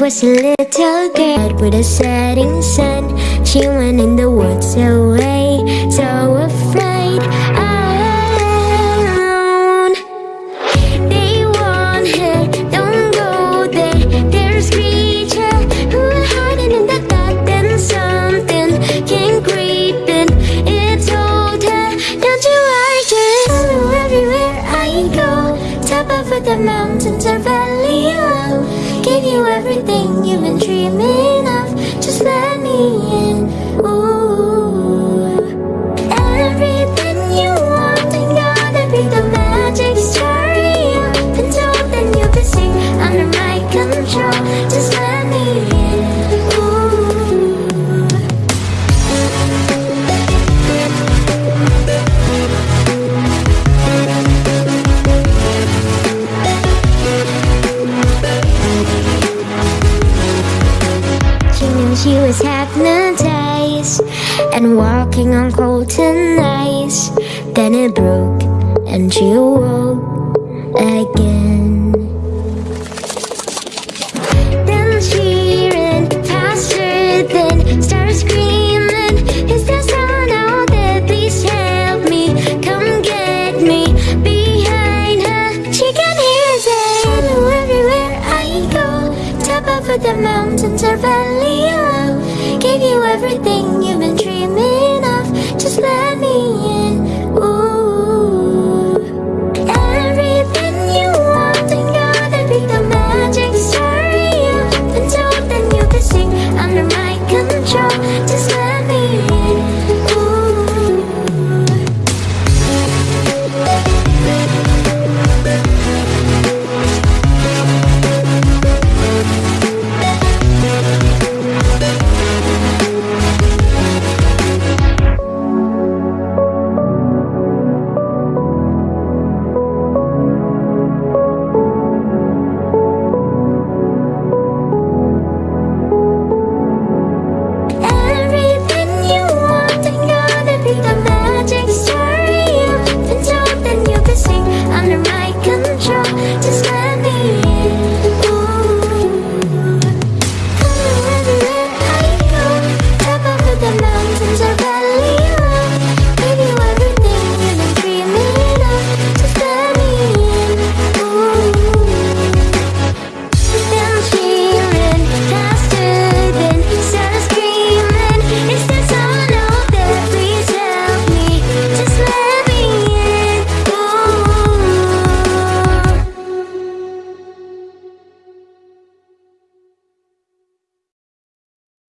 was a little girl with a setting sun. She went in the woods away, so afraid alone. They her, don't go there. There's creature hiding in the dark It told her, don't you worry, everywhere I go. Top of the mountains or valley low Give you everything you've been dreaming of. Just let me in, she was hypnotized And walking on cold ice. Then it broke and she woke again. Then she ran faster than stars screaming. Is there someone out there? Please help me. Come get me behind her. She can hear the everywhere I go. Top of the mountains or valley you everything you've been dreaming